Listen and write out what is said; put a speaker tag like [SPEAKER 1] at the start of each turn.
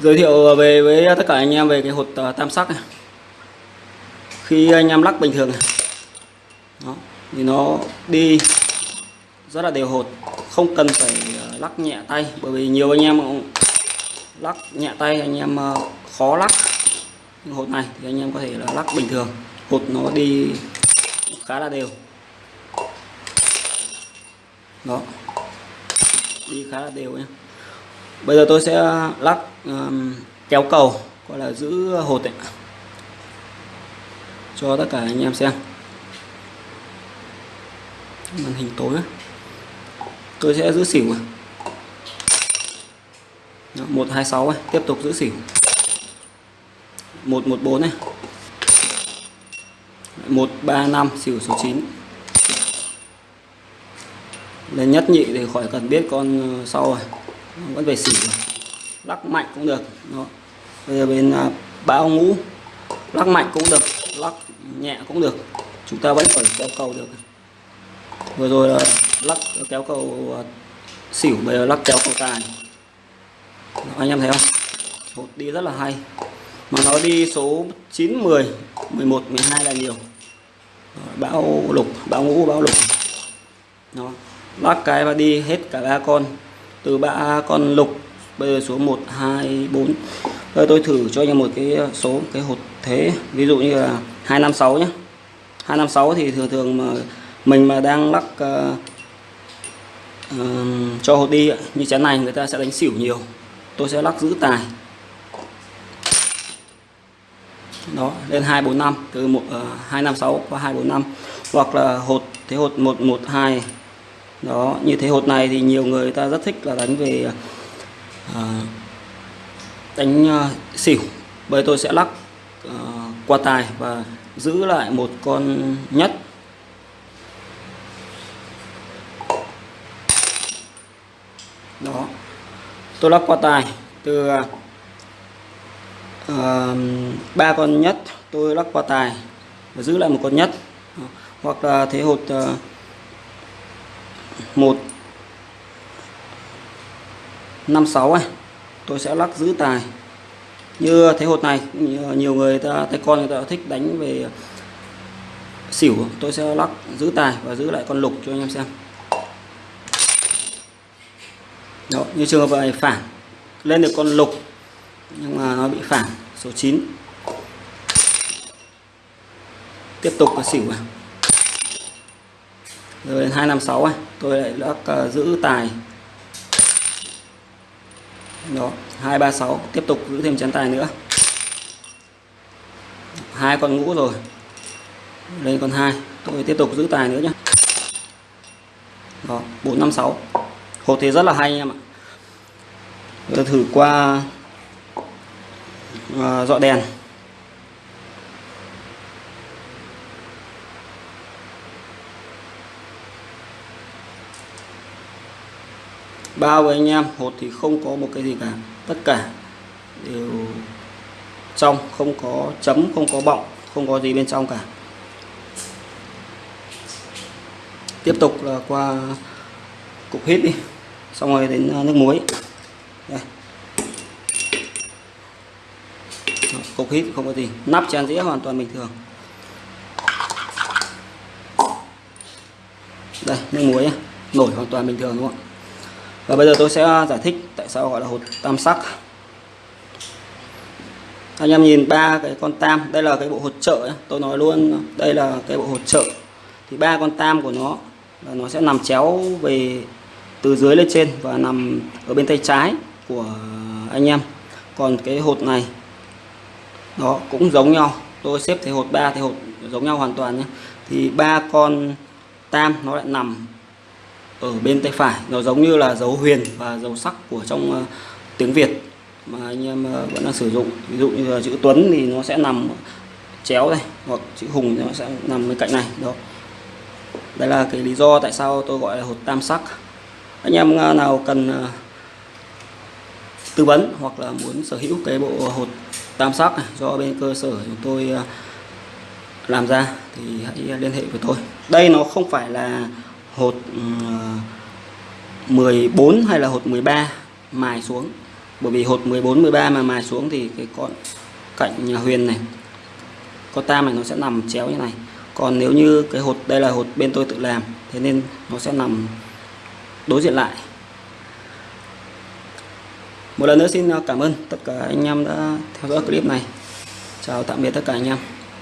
[SPEAKER 1] giới thiệu ờ, về với tất cả anh em về cái hột ờ, tam sắc này. Khi anh em lắc bình thường này. Đó, thì nó đi rất là đều hột không cần phải ờ, lắc nhẹ tay bởi vì nhiều anh em lắc nhẹ tay anh em khó lắc nhưng hột này thì anh em có thể là lắc bình thường. Hột nó đi khá là đều. Đó đi khá là đều em bây giờ tôi sẽ lắc um, kéo cầu gọi là giữ hột ấy. cho tất cả anh em xem. Màn hình tối ấy. tôi sẽ giữ xỉu một hai sáu tiếp tục giữ xỉu. một một bốn này. một ba năm xỉu số 9 lên nhất nhị thì khỏi cần biết con ờ, sau rồi vẫn về xỉu lắc mạnh cũng được. Đó. Bây giờ bên à, uh, báo ngũ. Lắc mạnh cũng được. Lắc nhẹ cũng được. Chúng ta vẫn phải kéo cầu được. Vừa rồi là lắc kéo cầu à, xỉu bây giờ lắc kéo cầu tài. Đó, anh em thấy không? Một đi rất là hay. Mà nó đi số 9 10 11 12 là nhiều. Bão lục bão ngũ bão lục. Nó lắc cái và đi hết cả ba con từ ba con lục bây giờ số 1 2 4 Đây tôi thử cho anh em một cái số cái hột thế. Ví dụ như là 256 nhé 256 thì thường thường mà mình mà đang lắc uh, uh, cho hột đi như chén này người ta sẽ đánh xỉu nhiều. Tôi sẽ lắc giữ tài. Đó lên 245 từ 1 uh, 256 qua 245 hoặc là hột thế hột 112 đó như thế hột này thì nhiều người ta rất thích là đánh về à, đánh à, xỉu. Bởi tôi sẽ lắc à, qua tài và giữ lại một con nhất. Đó tôi lắc qua tài từ à, ba à, con nhất. Tôi lắc qua tài và giữ lại một con nhất. Hoặc là thế hột à, 1 56 này tôi sẽ lắc giữ tài. Như thế hột này nhiều người ta tay con người ta thích đánh về xỉu tôi sẽ lắc giữ tài và giữ lại con lục cho anh em xem. Đó, như trường hợp này phản lên được con lục nhưng mà nó bị phản số 9 tiếp tục là xỉu vào rồi đến 256 này tôi lại lắc uh, ờ, giữ tài. Đó 236 tiếp tục giữ thêm chén tài nữa. Hai con ngũ rồi. Đây còn hai tôi tiếp tục giữ tài nữa nhé đó 456 hộp thì rất là hay anh em ạ. Tôi thử qua uh, dọ đèn. Bao với anh em hột thì không có một cái gì cả. Tất cả đều trong, không có chấm, không có bọng, không có gì bên trong cả. Tiếp tục là qua cục hít đi, xong rồi đến à, nước muối. Đây. Cục hít không có gì, nắp chén dĩa hoàn toàn bình thường. Đây, nước muối nổi hoàn toàn bình thường đúng không ạ? Và bây giờ tôi sẽ à, giải thích tại sao gọi là hột tam sắc. Anh em nhìn ba cái con tam, đây là cái bộ hột trợ tôi nói luôn, đây là cái bộ hột trợ. Thì ba con tam của nó là nó sẽ nằm chéo về từ dưới lên trên và nằm ở bên tay trái của anh em. Còn cái hột này, nó cũng giống nhau. Tôi xếp thế hột ba thì hột giống nhau hoàn toàn nhé thì ba con tam nó lại nằm ở bên tay phải. Nó giống như là dấu huyền và dấu sắc của trong uh, tiếng Việt mà anh em uh, vẫn đang sử dụng. Ví dụ như là chữ Tuấn thì nó sẽ nằm chéo đây hoặc chữ Hùng thì nó sẽ nằm bên cạnh này đó. Đây là cái lý do tại sao tôi gọi là hột tam sắc. Anh em ờ, nào cần uh, tư vấn hoặc là muốn sở hữu cái bộ hột tam sắc này do bên cơ sở chúng tôi làm ra thì hãy liên hệ với tôi. Đây nó không phải là hột ừ, 14 hay là hột 13 mài xuống. Bởi vì hột 14 13 mà mài xuống thì cái con cạnh nhà huyền này, con tam này nó sẽ nằm chéo như này. Còn nếu như cái hột, đây là hột bên tôi tự làm, thế nên nó sẽ nằm đối diện lại. Một lần nữa xin cảm ơn tất cả anh em đã theo dõi clip này. Chào tạm biệt tất cả anh em.